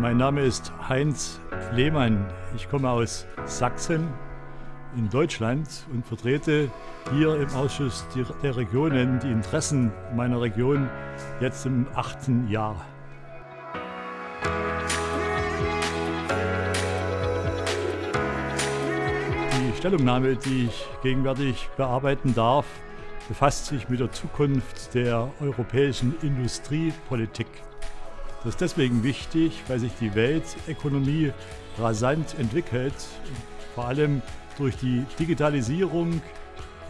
Mein Name ist Heinz Lehmann. Ich komme aus Sachsen in Deutschland und vertrete hier im Ausschuss der Regionen die Interessen meiner Region jetzt im achten Jahr. Die Stellungnahme, die ich gegenwärtig bearbeiten darf, befasst sich mit der Zukunft der europäischen Industriepolitik. Das ist deswegen wichtig, weil sich die Weltökonomie rasant entwickelt, vor allem durch die Digitalisierung,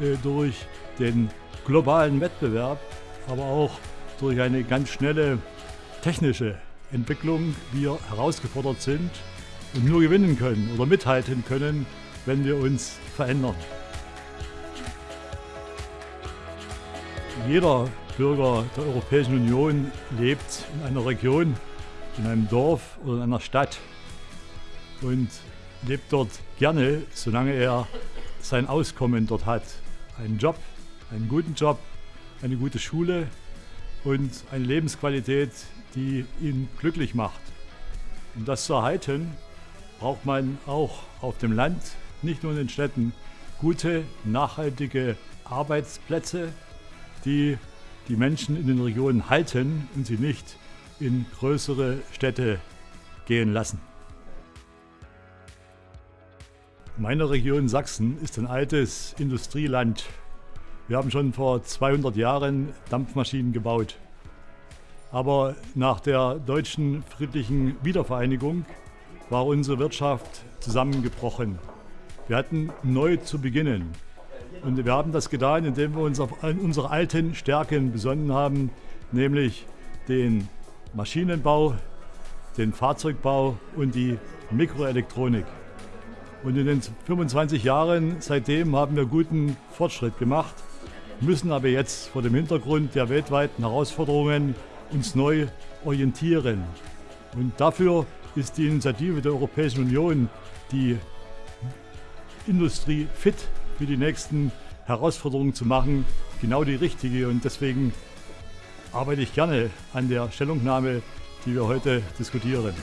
äh, durch den globalen Wettbewerb, aber auch durch eine ganz schnelle technische Entwicklung wir herausgefordert sind und nur gewinnen können oder mithalten können, wenn wir uns verändern. Jeder Bürger der Europäischen Union lebt in einer Region, in einem Dorf oder in einer Stadt und lebt dort gerne, solange er sein Auskommen dort hat. Einen Job, einen guten Job, eine gute Schule und eine Lebensqualität, die ihn glücklich macht. Um das zu erhalten, braucht man auch auf dem Land, nicht nur in den Städten, gute, nachhaltige Arbeitsplätze, die die Menschen in den Regionen halten und sie nicht in größere Städte gehen lassen. Meine Region Sachsen ist ein altes Industrieland. Wir haben schon vor 200 Jahren Dampfmaschinen gebaut. Aber nach der deutschen friedlichen Wiedervereinigung war unsere Wirtschaft zusammengebrochen. Wir hatten neu zu beginnen. Und wir haben das getan, indem wir uns auf unsere alten Stärken besonnen haben, nämlich den Maschinenbau, den Fahrzeugbau und die Mikroelektronik. Und in den 25 Jahren seitdem haben wir guten Fortschritt gemacht, müssen aber jetzt vor dem Hintergrund der weltweiten Herausforderungen uns neu orientieren. Und dafür ist die Initiative der Europäischen Union, die Industrie fit für die nächsten Herausforderungen zu machen, genau die richtige. Und deswegen arbeite ich gerne an der Stellungnahme, die wir heute diskutieren.